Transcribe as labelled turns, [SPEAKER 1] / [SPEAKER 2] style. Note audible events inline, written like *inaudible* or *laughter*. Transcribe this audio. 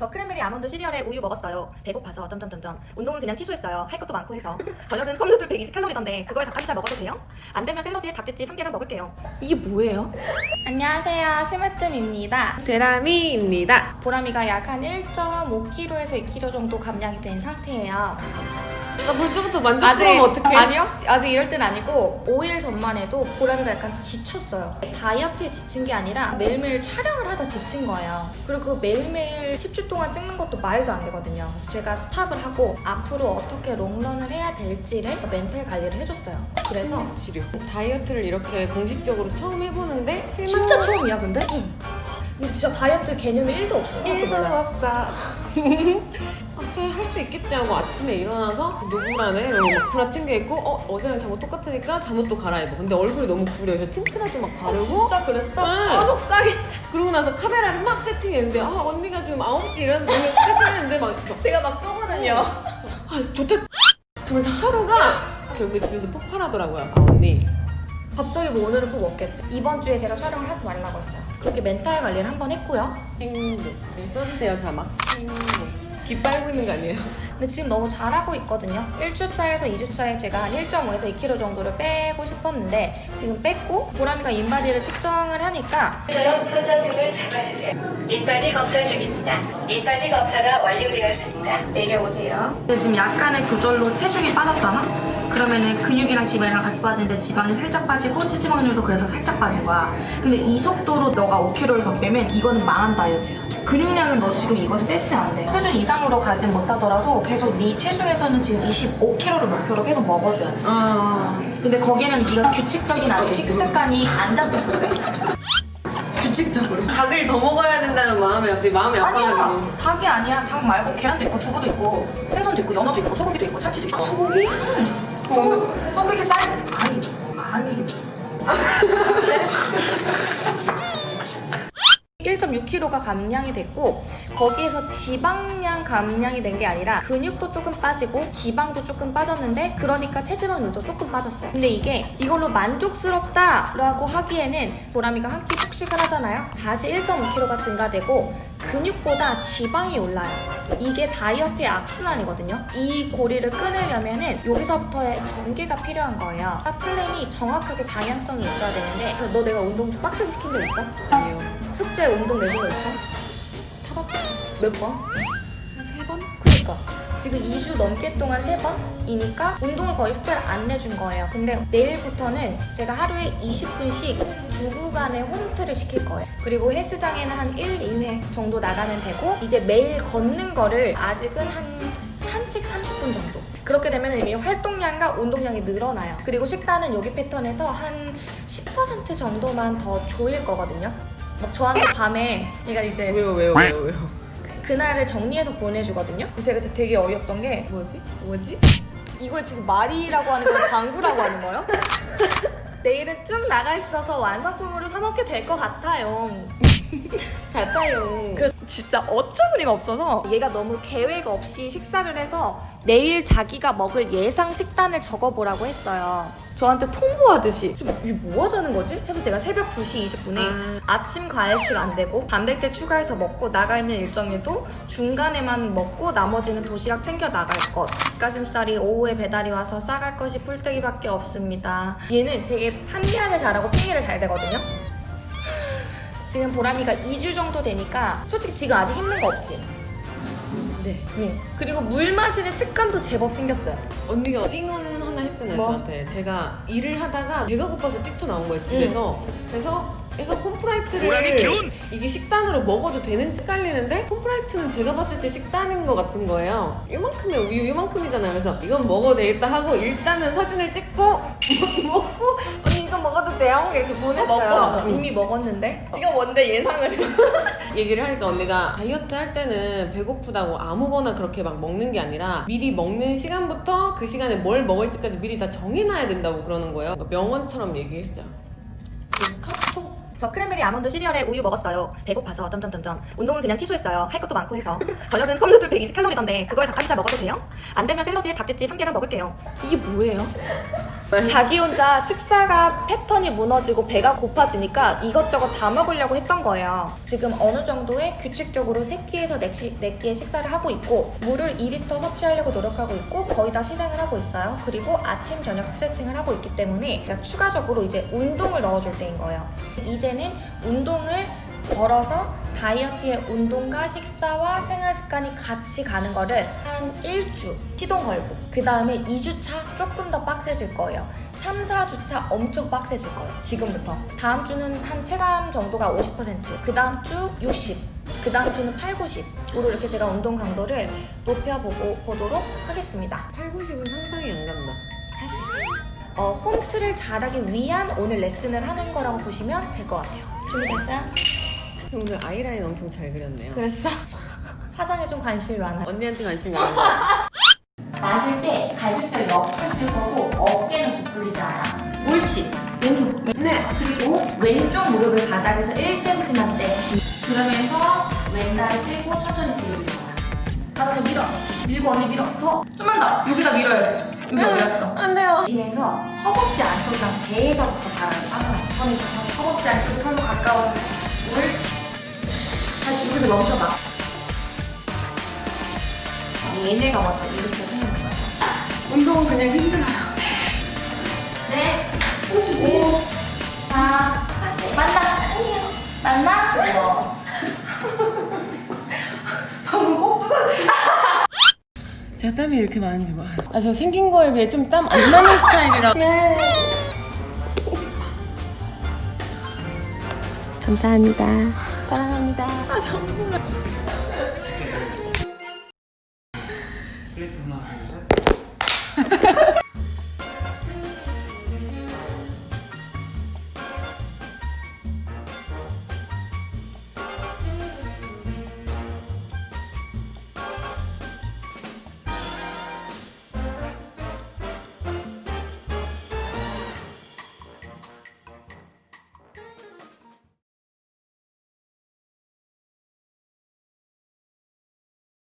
[SPEAKER 1] 저 크랜베리 아몬드 시리얼에 우유 먹었어요. 배고파서 점점점점. 운동은 그냥 취소했어요. 할 것도 많고 해서. 저녁은 컵누들 120칼로리던데 그거에 닭가슴살 먹어도 돼요? 안 되면 샐러드에 닭집지 3개를 먹을게요. 이게 뭐예요?
[SPEAKER 2] 안녕하세요. 심으뜸입니다.
[SPEAKER 3] 데라미입니다.
[SPEAKER 2] 보람이가 약 한 1.5kg에서 2kg 정도 감량이 된 상태예요.
[SPEAKER 3] 나 벌써부터 만족스러우면 어떡해?
[SPEAKER 2] 아니요. 아직 이럴 땐 아니고 5일 전만 해도 보람이가 약간 지쳤어요. 다이어트에 지친 게 아니라 매일매일 촬영을 하다 지친 거예요. 그리고 그 매일매일 10주 동안 찍는 것도 말도 안 되거든요. 그래서 제가 스탑을 하고 앞으로 어떻게 롱런을 해야 될지를 멘탈 관리를 해줬어요. 그래서
[SPEAKER 3] 치료. 다이어트를 이렇게 공식적으로 처음 해보는데 실망
[SPEAKER 2] 진짜 처음이야 근데? 근데 진짜 다이어트 개념이 1도 없어.
[SPEAKER 3] 1도 없어. *laughs* 앞에 할 수 있겠지 하고 아침에 일어나서 누구라네? 이러고 막 브라 챙겨 입고 어 어제랑 잠옷 똑같으니까 잠옷도 갈아입어. 근데 얼굴이 너무 구려. 그래서 틴트라도 막 바르고
[SPEAKER 2] 진짜 그랬어?
[SPEAKER 3] 응.
[SPEAKER 2] 아 속상해.
[SPEAKER 3] 그러고 나서 카메라를 막 세팅했는데 아 언니가 지금 9시 이래서 너무 *laughs* 세팅했는데 막
[SPEAKER 2] 제가 막 쪼거든요.
[SPEAKER 3] 아 좋다 그러면서 하루가 결국에 집에서 폭발하더라고요 아 언니
[SPEAKER 2] 갑자기 뭐 오늘은 꼭 먹겠대. 이번 주에 제가 촬영을 하지 말라고 했어요. 그렇게 멘탈 관리를 한 번 했고요.
[SPEAKER 3] 행복 네, 써주세요 자막 행복 귀 빨고 있는 거 아니에요?
[SPEAKER 2] 근데 지금 너무 잘하고 있거든요. 1주차에서 2주차에 제가 한 1.5에서 2kg 정도를 빼고 싶었는데 지금 뺐고 보람이가 인바디를 측정을 하니까
[SPEAKER 4] 처럼 손전등을 잡아주세요. 인바디 검사 중입니다. 인바디 검사가 완료되었습니다.
[SPEAKER 2] 내려오세요. 근데 지금 약간의 조절로 체중이 빠졌잖아? 그러면은 근육이랑 지방이랑 같이 빠지는데 지방이 살짝 빠지고 체지 확률도 그래서 살짝 빠진 거야. 근데 이 속도로 너가 5kg를 더 빼면 이거는 망한 다이어트야. 근육량은 너 지금 이것을 빼시면 안 돼. 표준 이상으로 가진 못하더라도 계속 네 체중에서는 지금 25kg를 목표로 계속 먹어줘야 돼.
[SPEAKER 3] 아
[SPEAKER 2] 근데 거기는 네가 규칙적인 아직 식습관이 안 잡혀서 그래. 규칙적으로.
[SPEAKER 3] 닭을 더 먹어야 된다는 마음에 갑자기 마음이 아파가지고
[SPEAKER 2] 아니야. 닭이 아니야. 닭 말고 계란도 있고 두부도 있고 생선도 있고 연어도 있고 소고기도 있고 참치도 있어. 소고기? 어, 소고기 쌀? 아니, 아니. 1.6kg가 감량이 됐고 거기에서 지방량 감량이 된 게 아니라 근육도 조금 빠지고 지방도 조금 빠졌는데 그러니까 체지방률도 조금 빠졌어요. 근데 이게 이걸로 만족스럽다라고 하기에는 보람이가 한 끼 폭식을 하잖아요. 다시 1.5kg가 증가되고 근육보다 지방이 올라요. 이게 다이어트의 악순환이거든요. 이 고리를 끊으려면 은 여기서부터의 전개가 필요한 거예요. 플랜이 정확하게 방향성이 있어야 되는데 너 내가 운동 좀 빡세게 시킨 적 있어?
[SPEAKER 3] 아니요
[SPEAKER 2] 숙제 운동 내준 거 있어?
[SPEAKER 3] 타봤다
[SPEAKER 2] 몇 번?
[SPEAKER 3] 세 번?
[SPEAKER 2] 그니까. 지금 2주 넘게 동안 3번이니까 운동을 거의 숙제를 안 내준 거예요. 근데 내일부터는 제가 하루에 20분씩 두 구간의 홈트를 시킬 거예요. 그리고 헬스장에는 한 1, 2회 정도 나가면 되고 이제 매일 걷는 거를 아직은 한 산책 30분 정도. 그렇게 되면 이미 활동량과 운동량이 늘어나요. 그리고 식단은 여기 패턴에서 한 10% 정도만 더 조일 거거든요 막 저한테 밤에 얘가 이제
[SPEAKER 3] 왜요 왜요 왜요 왜요
[SPEAKER 2] 그날을 정리해서 보내주거든요. 제가 그때 되게 어이없던 게
[SPEAKER 3] 뭐지? 뭐지?
[SPEAKER 2] 이걸 지금 말이라고 하는 거예요? 방구라고 하는 거예요? *laughs* 내일은 쭉 나가 있어서 완성품으로 사 먹게 될 것 같아요. *laughs*
[SPEAKER 3] 같아요
[SPEAKER 2] 그래서 진짜 어처구니가 없어서 얘가 너무 계획 없이 식사를 해서 내일 자기가 먹을 예상 식단을 적어보라고 했어요. 저한테 통보하듯이 지금 이게 뭐 하자는 거지? 해서 제가 새벽 2시 20분에 아... 침 과일식 안 되고 단백질 추가해서 먹고 나가 있는 일정에도 중간에만 먹고 나머지는 도시락 챙겨 나갈 것 닭가슴살이 오후에 배달이 와서 싸갈 것이 풀떼기밖에 없습니다. 얘는 되게 합리화를 잘하고 핑계를 잘 대거든요. 지금 보람이가 2주 정도 되니까 솔직히 지금 아직 힘든 거 없지?
[SPEAKER 3] 네
[SPEAKER 2] 응. 그리고 물 마시는 습관도 제법 생겼어요.
[SPEAKER 3] 언니가 띵언 하나 했잖아요
[SPEAKER 2] 뭐?
[SPEAKER 3] 저한테 제가 일을 하다가 배가 고파서 뛰쳐나온 거예요 집에서 그래서 얘가 콤프라이트를 이게 식단으로 먹어도 되는지 헷갈리는데 콤프라이트는 제가 봤을 때 식단인 것 같은 거예요 이만큼의 우유 이만큼이잖아요 그래서 이건 먹어도 되겠다 하고 일단은 사진을 찍고 *laughs* 먹고 이거 먹어도 돼요? 이렇게 보냈어요
[SPEAKER 2] 먹고
[SPEAKER 3] 응.
[SPEAKER 2] 이미 먹었는데 지금 뭔데 예상을 해. *laughs*
[SPEAKER 3] 얘기를 하니까 언니가 다이어트 할 때는 배고프다고 아무거나 그렇게 막 먹는 게 아니라 미리 먹는 시간부터 그 시간에 뭘 먹을지까지 미리 다 정해놔야 된다고 그러는 거예요. 그러니까 명언처럼 얘기했어요. 그 카톡
[SPEAKER 1] 저 크랜베리 아몬드 시리얼에 우유 먹었어요. 배고파서 점점점점. 운동은 그냥 취소했어요. 할 것도 많고 해서. 저녁은 컵누들 120칼로리던데 그거에 닭가슴살 먹어도 돼요? 안 되면 샐러드에 닭집지 3개를 먹을게요. 이게 뭐예요?
[SPEAKER 2] 자기 혼자 식사가 패턴이 무너지고 배가 고파지니까 이것저것 다 먹으려고 했던 거예요. 지금 어느 정도의 규칙적으로 3끼에서 4끼의 식사를 하고 있고 물을 2리터 섭취하려고 노력하고 있고 거의 다 실행을 하고 있어요. 그리고 아침 저녁 스트레칭을 하고 있기 때문에 그러니까 추가적으로 이제 운동을 넣어줄 때인 거예요. 이제는 운동을 걸어서 다이어트의 운동과 식사와 생활 습관이 같이 가는 거를 한 1주 시동 걸고 그 다음에 2주차 조금 더 빡세질 거예요. 3, 4주차 엄청 빡세질 거예요. 지금부터. 다음 주는 한 체감 정도가 50%그 다음 주 60, 그 다음 주는 8, 90으로 이렇게 제가 운동 강도를 높여보고 보도록 하겠습니다.
[SPEAKER 3] 8, 90은 상상이 안 간다.
[SPEAKER 2] 할 수 있어요. 어, 홈트를 잘하기 위한 오늘 레슨을 하는 거라고 보시면 될 것 같아요. 준비됐어요?
[SPEAKER 3] 오늘 아이라인 엄청 잘 그렸네요.
[SPEAKER 2] 그랬어? *laughs* 화장에 좀 관심이 많아
[SPEAKER 3] 언니한테 관심이 많아. *laughs*
[SPEAKER 2] 마실 때 갈비뼈 옆을 쓸 거고 어깨는 부풀리지 않아. 옳지. 왼손. 네. 그리고 왼쪽 무릎을 바닥에서 1cm만 떼. 그러면서 왼다리 떼고 천천히 밀어. 바닥을 밀어. 밀고 언니 밀어. 더. 좀만 더. 여기다 밀어야지. 여기 어디였어?
[SPEAKER 3] 안 돼요.
[SPEAKER 2] 지면서 허벅지 안쪽이랑 배에서부터 바닥을 빠져나. 손에서 허벅지 안쪽이 털로 가까운. 다시 여기서 멈춰봐. 얘네가 먼저 이렇게 생긴 거야.
[SPEAKER 3] 운동은 그냥 힘들어요.
[SPEAKER 2] 네. 오. 사. 만나. 만나? *laughs* 방금 꼭두가지. *laughs*
[SPEAKER 3] 제가 땀이 이렇게 많은지 몰라요. 아, 저 생긴 거에 비해 좀 땀 안 나는 스타일이라. *laughs* 감사합니다. 사랑합니다. 아, 정말.